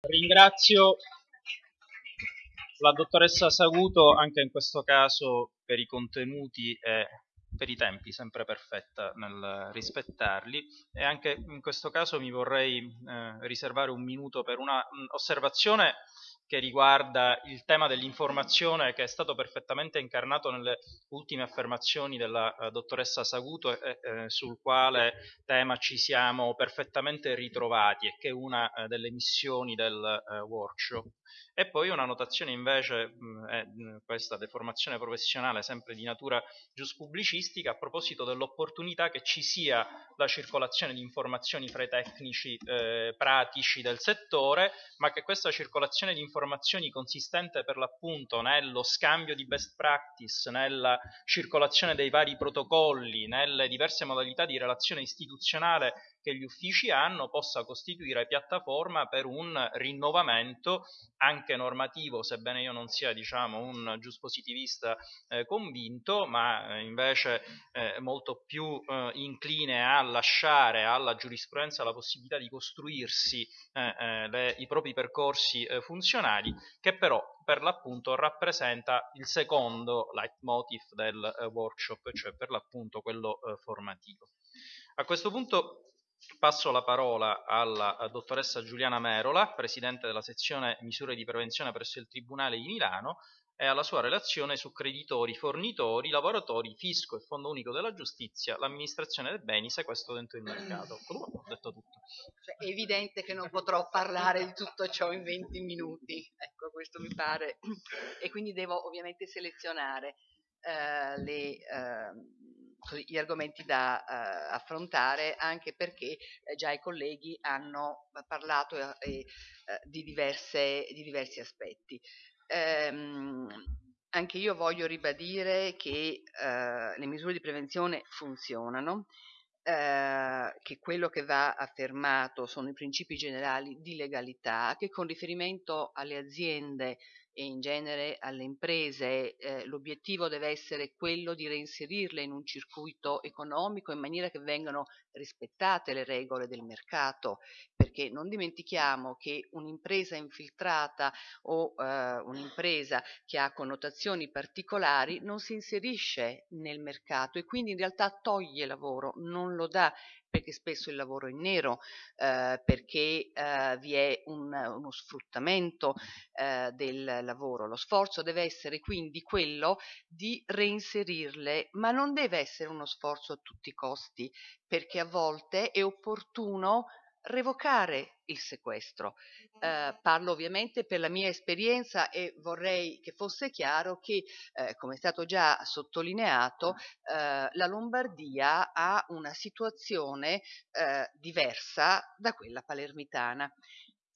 Ringrazio la dottoressa Saguto anche in questo caso per i contenuti e per i tempi, sempre perfetta nel rispettarli e anche in questo caso mi vorrei eh, riservare un minuto per una osservazione che riguarda il tema dell'informazione che è stato perfettamente incarnato nelle ultime affermazioni della uh, dottoressa Saguto e eh, sul quale tema ci siamo perfettamente ritrovati e che è una uh, delle missioni del uh, workshop. E poi una notazione invece, mh, è questa deformazione professionale sempre di natura giuspubblicistica, a proposito dell'opportunità che ci sia la circolazione di informazioni fra i tecnici eh, pratici del settore, ma che questa circolazione di informazioni consistente per l'appunto nello scambio di best practice, nella circolazione dei vari protocolli, nelle diverse modalità di relazione istituzionale che gli uffici hanno possa costituire piattaforma per un rinnovamento anche normativo, sebbene io non sia diciamo, un giuspositivista eh, convinto, ma eh, invece eh, molto più eh, incline a lasciare alla giurisprudenza la possibilità di costruirsi eh, eh, le, i propri percorsi funzionali, che però per l'appunto rappresenta il secondo leitmotiv del workshop, cioè per l'appunto quello formativo. A questo punto Passo la parola alla dottoressa Giuliana Merola, Presidente della sezione misure di prevenzione presso il Tribunale di Milano, e alla sua relazione su creditori, fornitori, lavoratori, fisco e Fondo Unico della Giustizia, l'amministrazione dei beni, sequestro dentro il mercato. Ho detto tutto. Cioè, è evidente che non potrò parlare di tutto ciò in 20 minuti, ecco questo mi pare, e quindi devo ovviamente selezionare eh, le... Eh, gli argomenti da uh, affrontare anche perché eh, già i colleghi hanno parlato eh, di, diverse, di, diversi aspetti. Um, anche io voglio ribadire che uh, le misure di prevenzione funzionano, che quello che va affermato sono i principi generali di legalità, che con riferimento alle aziende e in genere alle imprese eh, l'obiettivo deve essere quello di reinserirle in un circuito economico in maniera che vengano rispettate le regole del mercato, perché non dimentichiamo che un'impresa infiltrata o eh, un'impresa che ha connotazioni particolari non si inserisce nel mercato e quindi in realtà toglie lavoro, non lo dà perché spesso il lavoro è in nero, eh, perché eh, vi è un, uno sfruttamento eh, del lavoro. Lo sforzo deve essere quindi quello di reinserirle, ma non deve essere uno sforzo a tutti i costi, perché a volte è opportuno revocare il sequestro. Eh, parlo ovviamente per la mia esperienza e vorrei che fosse chiaro che, eh, come è stato già sottolineato, eh, la Lombardia ha una situazione eh, diversa da quella palermitana.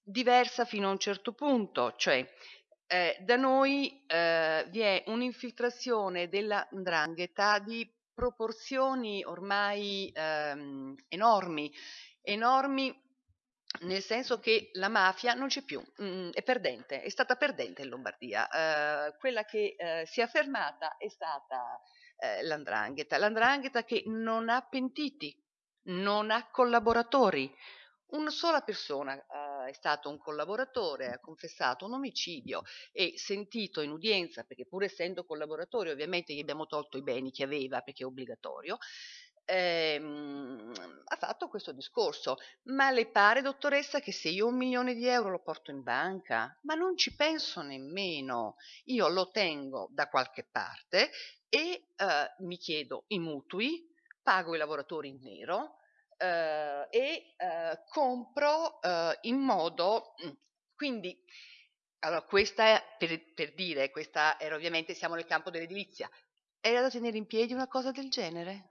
Diversa fino a un certo punto, cioè eh, da noi eh, vi è un'infiltrazione della ndrangheta di proporzioni ormai ehm, enormi enormi nel senso che la mafia non c'è più, mm, è perdente, è stata perdente in Lombardia. Uh, quella che uh, si è affermata è stata uh, l'andrangheta, l'andrangheta che non ha pentiti, non ha collaboratori. Una sola persona è stato un collaboratore, ha confessato un omicidio e sentito in udienza, perché pur essendo collaboratore ovviamente gli abbiamo tolto i beni che aveva perché è obbligatorio, ehm, ha fatto questo discorso. Ma le pare, dottoressa, che se io un milione di euro lo porto in banca, ma non ci penso nemmeno, io lo tengo da qualche parte e eh, mi chiedo i mutui, pago i lavoratori in nero eh, e eh, compro eh, in modo... Mm, quindi, allora, questa è, per, per dire, questa era ovviamente, siamo nel campo dell'edilizia, era da tenere in piedi una cosa del genere?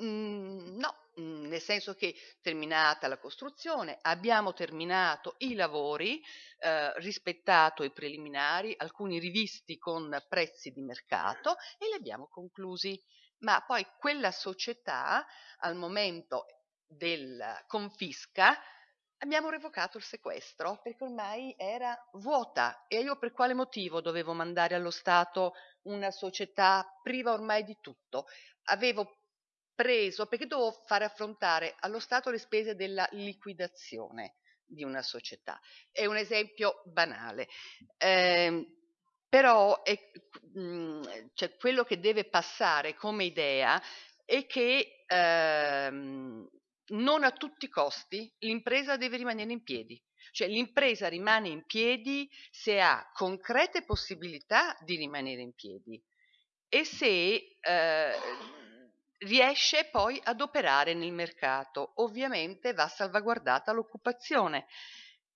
Mhmm, no, mhmm, nel senso che terminata la costruzione abbiamo terminato i lavori, ehm, rispettato i preliminari, alcuni rivisti con prezzi di mercato e li abbiamo conclusi. Ma poi quella società al momento della confisca abbiamo revocato il sequestro perché ormai era vuota e io per quale motivo dovevo mandare allo Stato una società priva ormai di tutto? Avevo preso perché dovevo fare affrontare allo Stato le spese della liquidazione. di una società. È un esempio banale. Eh, però è, mh, mm, cioè, quello che deve passare come idea è che ehm, non a tutti i costi l'impresa deve rimanere in piedi. Cioè l'impresa rimane in piedi se ha concrete possibilità di rimanere in piedi e se eh, riesce poi ad operare nel mercato. Ovviamente va salvaguardata l'occupazione.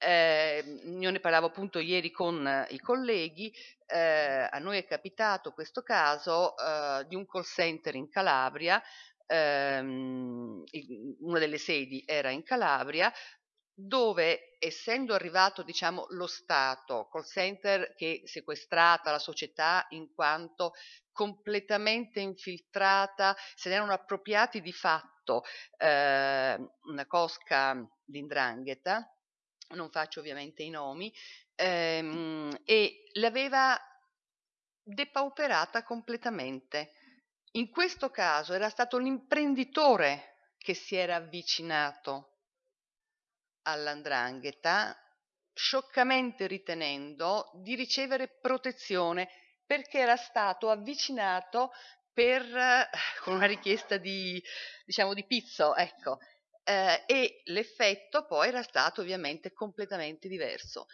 Eh, io ne parlavo appunto ieri con i colleghi, eh, a noi è capitato questo caso eh, di un call center in Calabria, ehm, una delle sedi era in Calabria, dove essendo arrivato diciamo, lo Stato, call center che sequestrata la società in quanto completamente infiltrata, se ne erano appropriati di fatto eh, una cosca di indrangheta, non faccio ovviamente i nomi, ehm, e l'aveva depauperata completamente. In questo caso era stato l'imprenditore che si era avvicinato all'andrangheta, scioccamente ritenendo di ricevere protezione perché era stato avvicinato per, con una richiesta di, diciamo, di pizzo, ecco, eh, e l'effetto poi era stato ovviamente completamente diverso.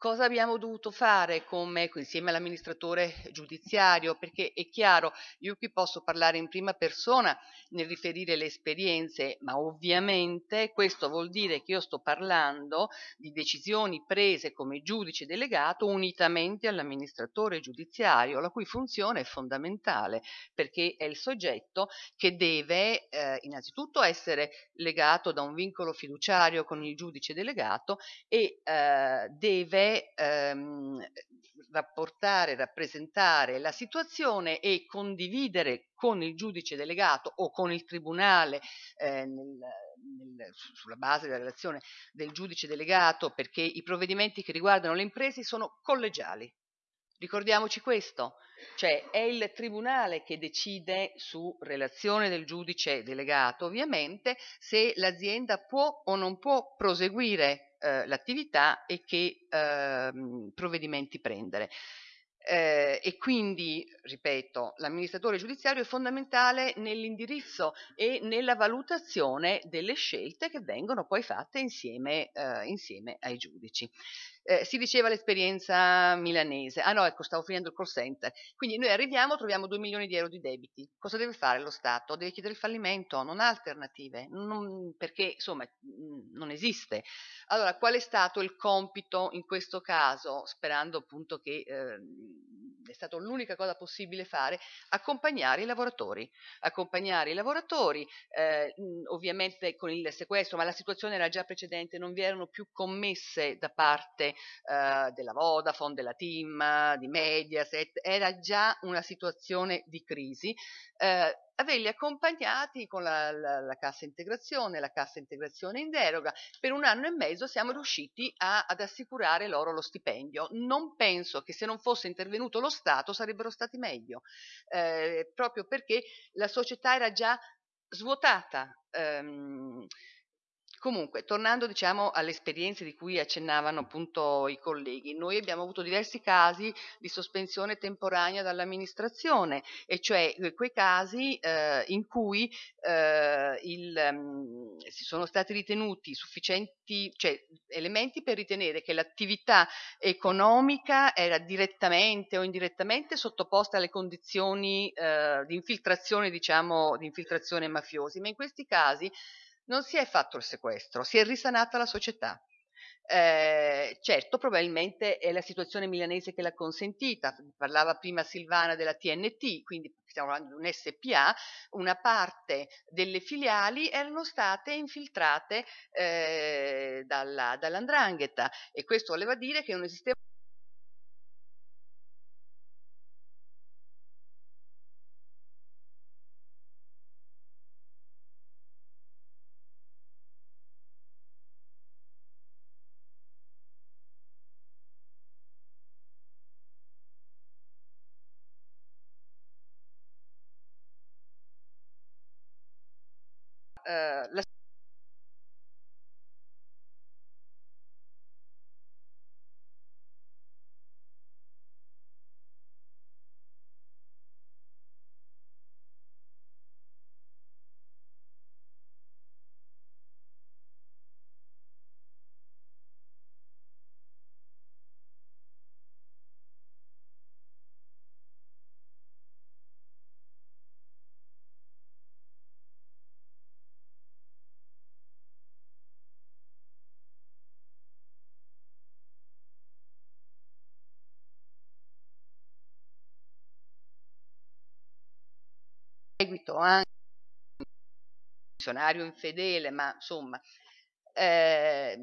Cosa abbiamo dovuto fare come, insieme all'amministratore giudiziario? Perché è chiaro, io qui posso parlare in prima persona nel riferire le esperienze, ma ovviamente questo vuol dire che io sto parlando di decisioni prese come giudice delegato unitamente all'amministratore giudiziario, la cui funzione è fondamentale perché è il soggetto che deve eh, innanzitutto essere legato da un vincolo fiduciario con il giudice delegato e eh, deve ehm, rapportare, rappresentare la situazione e condividere con il giudice delegato o con il tribunale eh, nel, nel, sulla base della relazione del giudice delegato perché i provvedimenti che riguardano le imprese sono collegiali. Ricordiamoci questo, cioè è il tribunale che decide su relazione del giudice delegato, ovviamente, se l'azienda può o non può proseguire eh, l'attività e che eh, provvedimenti prendere. Eh, e quindi, ripeto, l'amministratore giudiziario è fondamentale nell'indirizzo e nella valutazione delle scelte che vengono poi fatte insieme, eh, insieme ai giudici. Eh, si diceva l'esperienza milanese. Ah no, ecco, stavo finendo il call center. Quindi noi arriviamo, troviamo 2 milioni di euro di debiti. Cosa deve fare lo Stato? Deve chiedere il fallimento, non ha alternative, non, perché insomma non esiste. Allora, qual è stato il compito in questo caso, sperando appunto che eh, è stata l'unica cosa possibile fare, accompagnare i lavoratori. Accompagnare i lavoratori, eh, ovviamente con il sequestro, ma la situazione era già precedente, non vi erano più commesse da parte eh, della Vodafone, della Team, di Mediaset, era già una situazione di crisi. Eh, averli accompagnati con la, la, la, cassa integrazione, la cassa integrazione in deroga. Per un anno e mezzo siamo riusciti a, ad assicurare loro lo stipendio. Non penso che se non fosse intervenuto lo Stato sarebbero stati meglio, eh, proprio perché la società era già svuotata. Ehm, Comunque, tornando diciamo alle esperienze di cui accennavano appunto i colleghi, noi abbiamo avuto diversi casi di sospensione temporanea dall'amministrazione, e cioè eh, quei casi eh, in cui eh, il, um, si sono stati ritenuti sufficienti, cioè elementi per ritenere che l'attività economica era direttamente o indirettamente sottoposta alle condizioni eh, di infiltrazione, diciamo, di infiltrazione mafiosi, ma in questi casi non si è fatto il sequestro, si è risanata la società. Eh, certo, probabilmente è la situazione milanese che l'ha consentita. Parlava prima Silvana della TNT, quindi stiamo parlando di un SPA, una parte delle filiali erano state infiltrate eh, dalla, dall'andrangheta e questo voleva dire che non esisteva آه، لا merito anche un funzionario infedele, ma insomma eh,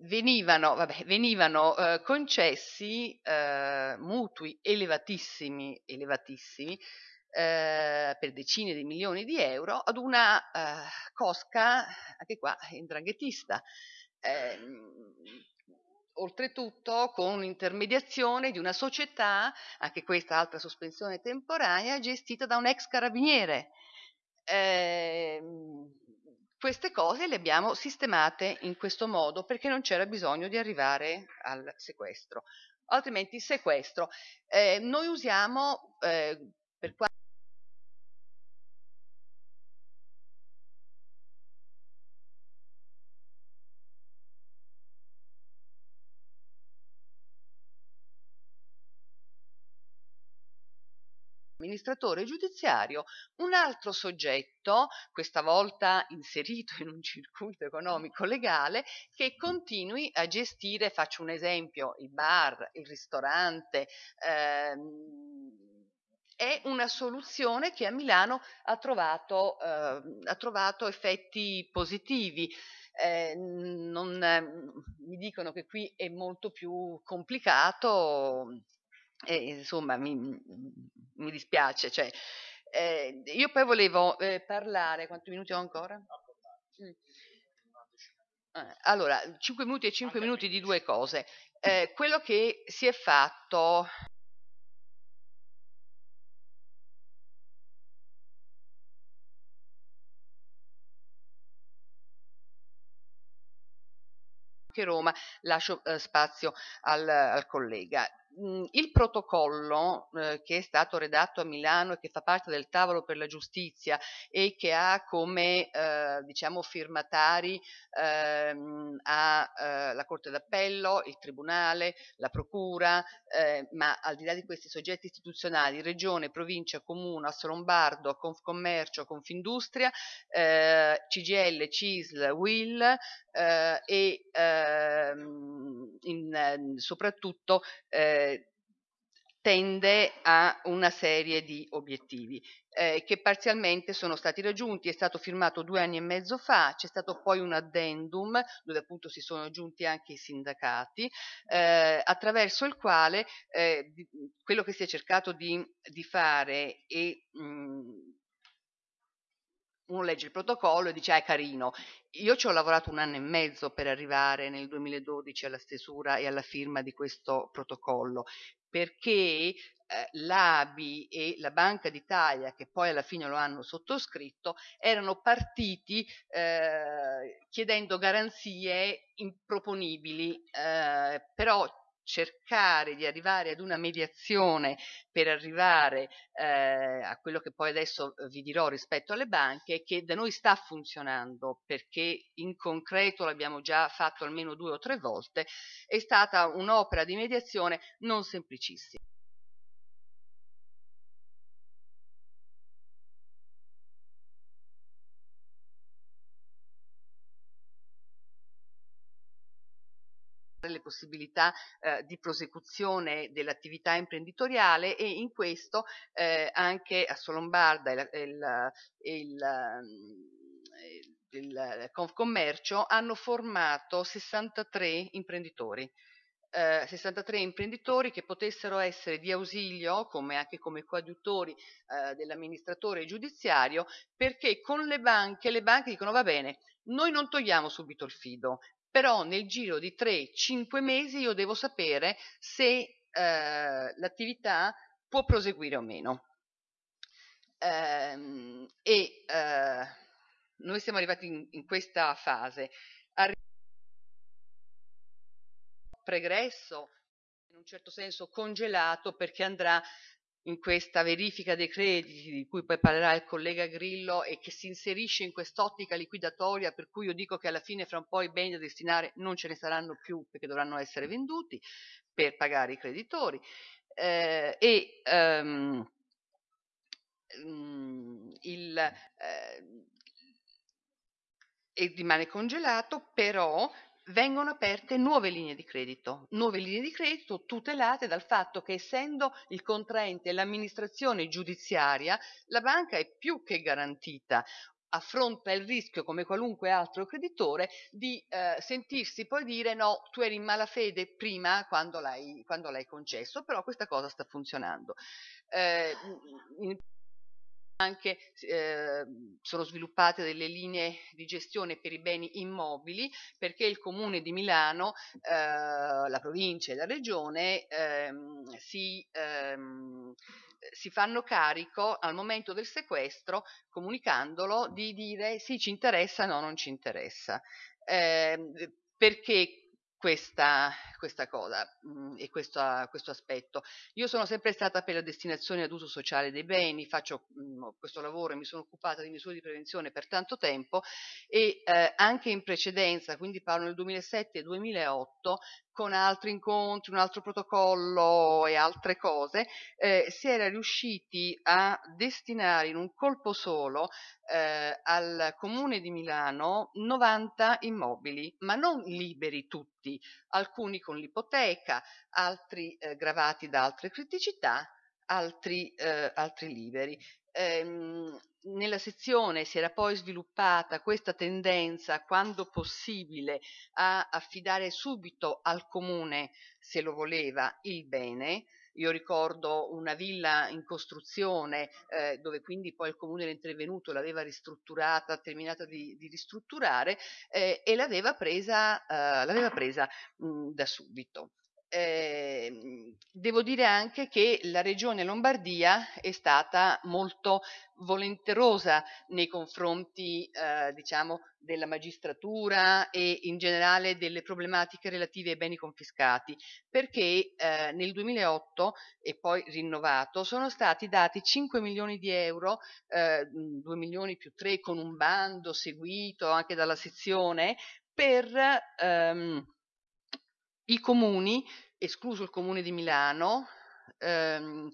venivano, vabbè, venivano eh, concessi eh, mutui elevatissimi, elevatissimi eh, per decine di milioni di euro ad una eh, cosca, anche qua, indranghetista. Oltretutto con l'intermediazione di una società, anche questa altra sospensione temporanea, gestita da un ex carabiniere. Eh, queste cose le abbiamo sistemate in questo modo perché non c'era bisogno di arrivare al sequestro. Altrimenti sequestro. Eh, noi usiamo, eh, per quanto amministratore giudiziario un altro soggetto, questa volta inserito in un circuito economico legale, che continui a gestire, faccio un esempio, il bar, il ristorante. Ehm, è una soluzione che a Milano ha trovato, eh, ha trovato effetti positivi. Eh, non, eh, mi dicono che qui è molto più complicato e insomma mi, mi dispiace. Cioè, eh, io poi volevo eh, parlare, quanti minuti ho ancora? Mm. Eh, allora, 5 minuti e 5 minuti di due cose. Eh, quello che si è fatto Roma, lascio eh, spazio al, al collega. Mhmm, il protocollo eh, che è stato redatto a Milano e che fa parte del tavolo per la giustizia e che ha come eh, diciamo firmatari ehm, a, eh, la Corte d'Appello, il Tribunale, la Procura, eh, ma al di là di questi soggetti istituzionali, Regione, Provincia, Comune, Assolombardo, Confcommercio, Confindustria, eh, CGL, CISL, WIL eh, e ehm, in, soprattutto eh, tende a una serie di obiettivi eh, che parzialmente sono stati raggiunti, è stato firmato due anni e mezzo fa, c'è stato poi un addendum dove appunto si sono aggiunti anche i sindacati, eh, attraverso il quale eh, quello che si è cercato di, di fare è mh, uno legge il protocollo e dice ah, è carino. Io ci ho lavorato un anno e mezzo per arrivare nel 2012 alla stesura e alla firma di questo protocollo, perché eh, l'ABI e la Banca d'Italia, che poi alla fine lo hanno sottoscritto, erano partiti eh, chiedendo garanzie improponibili, eh, però cercare di arrivare ad una mediazione per arrivare eh, a quello che poi adesso eh, vi dirò rispetto alle banche, che da noi sta funzionando perché in concreto l'abbiamo già fatto almeno due o tre volte, è stata un'opera di mediazione non semplicissima. Le possibilità eh, di prosecuzione dell'attività imprenditoriale e in questo eh, anche a Solombarda il, il, il, il Confcommercio hanno formato 63 imprenditori. Eh, 63 imprenditori che potessero essere di ausilio, come anche come coadiutori eh, dell'amministratore giudiziario, perché con le banche, le banche dicono va bene, noi non togliamo subito il fido, però nel giro di 3-5 mesi io devo sapere se eh, l'attività può proseguire o meno. Ehm, e eh, noi siamo arrivati in, in questa fase. Arri- pregresso, in un certo senso congelato, perché andrà in questa verifica dei crediti di cui poi parlerà il collega Grillo e che si inserisce in quest'ottica liquidatoria per cui io dico che alla fine fra un po' i beni da destinare non ce ne saranno più perché dovranno essere venduti per pagare i creditori. Eh, e um, il, eh, e rimane congelato però vengono aperte nuove linee di credito, nuove linee di credito tutelate dal fatto che essendo il contraente l'amministrazione giudiziaria, la banca è più che garantita affronta il rischio come qualunque altro creditore di eh, sentirsi poi dire no, tu eri in malafede prima quando l'hai, quando l'hai concesso, però questa cosa sta funzionando. Eh, in, anche eh, sono sviluppate delle linee di gestione per i beni immobili perché il comune di Milano, eh, la provincia e la regione ehm, si, ehm, si fanno carico al momento del sequestro, comunicandolo, di dire sì ci interessa, no non ci interessa. Eh, perché questa, questa cosa mh, mm, e questo, questo, aspetto. Io sono sempre stata per la destinazione ad uso sociale dei beni, faccio mh, mm, questo lavoro e mi sono occupata di misure di prevenzione per tanto tempo e eh, anche in precedenza, quindi parlo nel 2007 e 2008, con altri incontri, un altro protocollo e altre cose, eh, si era riusciti a destinare in un colpo solo eh, al comune di Milano 90 immobili, ma non liberi tutti, alcuni con l'ipoteca, altri eh, gravati da altre criticità, altri, eh, altri liberi. Ehm, nella sezione si era poi sviluppata questa tendenza, quando possibile, a affidare subito al comune, se lo voleva, il bene. Io ricordo una villa in costruzione eh, dove quindi poi il comune era intervenuto, l'aveva ristrutturata, terminata di, di ristrutturare eh, e l'aveva presa, eh, l'aveva presa mh, da subito. Eh, devo dire anche che la regione Lombardia è stata molto volenterosa nei confronti eh, diciamo, della magistratura e in generale delle problematiche relative ai beni confiscati, perché eh, nel 2008 e poi rinnovato sono stati dati 5 milioni di euro, eh, 2 milioni più 3 con un bando seguito anche dalla sezione per ehm, i comuni, escluso il comune di Milano, ehm,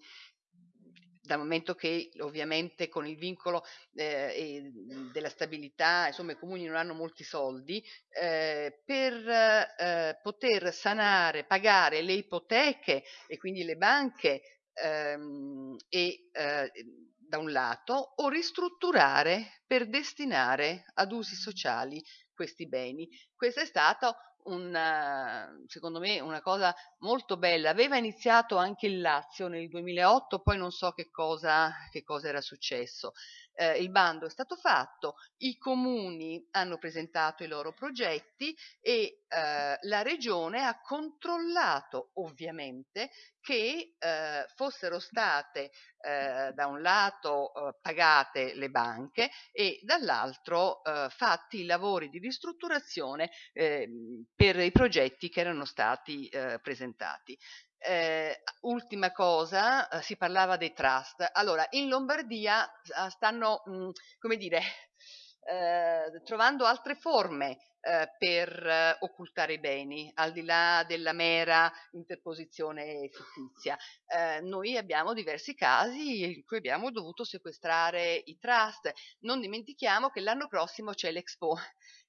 dal momento che ovviamente con il vincolo eh, della stabilità, insomma i comuni non hanno molti soldi, eh, per eh, poter sanare, pagare le ipoteche e quindi le banche ehm, e eh, da un lato o ristrutturare per destinare ad usi sociali questi beni. Questo è stato una, secondo me una cosa molto bella. Aveva iniziato anche il Lazio nel 2008, poi non so che cosa, che cosa era successo. Eh, il bando è stato fatto, i comuni hanno presentato i loro progetti e eh, la regione ha controllato ovviamente che eh, fossero state eh, da un lato eh, pagate le banche e dall'altro eh, fatti i lavori di ristrutturazione ehm, per i progetti che erano stati presentati. Eh, ultima cosa, eh, si parlava dei trust. Allora, in Lombardia stanno, mh, mm, come dire, eh, trovando altre forme eh, per eh, occultare i beni, al di là della mera interposizione fittizia. Eh, noi abbiamo diversi casi in cui abbiamo dovuto sequestrare i trust. Non dimentichiamo che l'anno prossimo c'è l'Expo.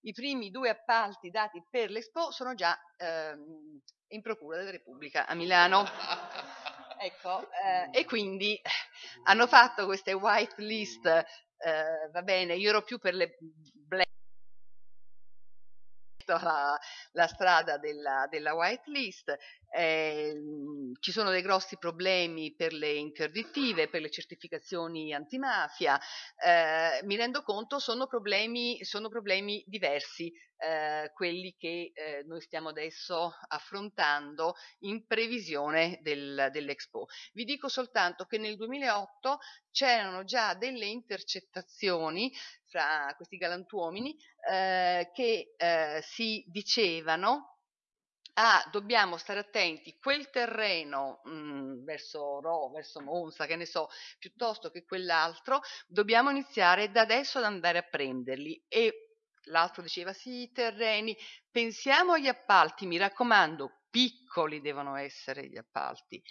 I primi due appalti dati per l'Expo sono già ehm, in Procura della Repubblica a Milano. ecco, eh, e quindi hanno fatto queste white list, eh, va bene, io ero più per le black la, la strada della, della white list, eh, ci sono dei grossi problemi per le interdittive, per le certificazioni antimafia, eh, mi rendo conto sono problemi, sono problemi diversi eh, quelli che eh, noi stiamo adesso affrontando in previsione del, dell'Expo. Vi dico soltanto che nel 2008 c'erano già delle intercettazioni fra questi galantuomini eh, che eh, si dicevano ah, dobbiamo stare attenti, quel terreno mh, mm, verso Ro, verso Monza, che ne so, piuttosto che quell'altro, dobbiamo iniziare da adesso ad andare a prenderli. E l'altro diceva sì, i terreni, pensiamo agli appalti, mi raccomando, piccoli devono essere gli appalti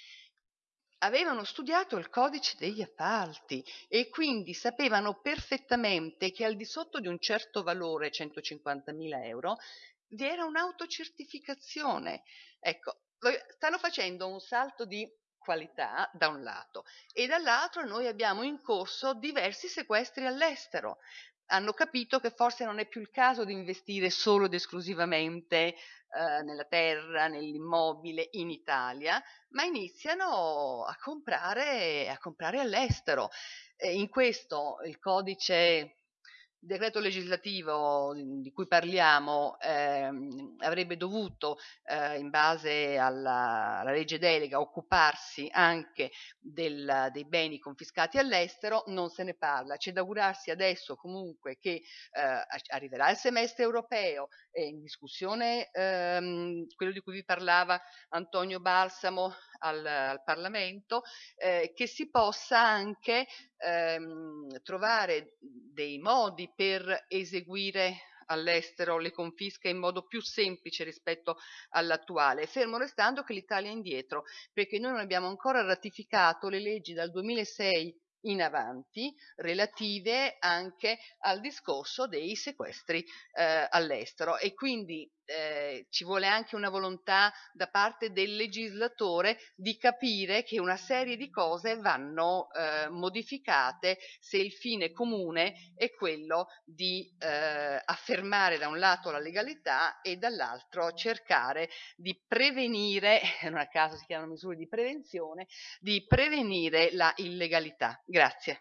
avevano studiato il codice degli appalti e quindi sapevano perfettamente che al di sotto di un certo valore, 150.000 euro, vi era un'autocertificazione. Ecco, stanno facendo un salto di qualità da un lato e dall'altro noi abbiamo in corso diversi sequestri all'estero. Hanno capito che forse non è più il caso di investire solo ed esclusivamente eh, nella terra, nell'immobile in Italia, ma iniziano a comprare, a comprare all'estero. E in questo il codice decreto legislativo di cui parliamo eh, avrebbe dovuto, eh, in base alla, alla, legge delega, occuparsi anche del, dei beni confiscati all'estero, non se ne parla. C'è da augurarsi adesso comunque che eh, arriverà il semestre europeo e in discussione ehm, quello di cui vi parlava Antonio Balsamo al, al Parlamento, eh, che si possa anche ehm, trovare dei modi per eseguire all'estero le confische in modo più semplice rispetto all'attuale, fermo restando che l'Italia è indietro, perché noi non abbiamo ancora ratificato le leggi dal 2006 in avanti relative anche al discorso dei sequestri eh, all'estero. E quindi eh, ci vuole anche una volontà da parte del legislatore di capire che una serie di cose vanno eh, modificate se il fine comune è quello di eh, affermare da un lato la legalità e dall'altro cercare di prevenire, non a caso si chiamano misure di prevenzione, di prevenire la illegalità. Grazie.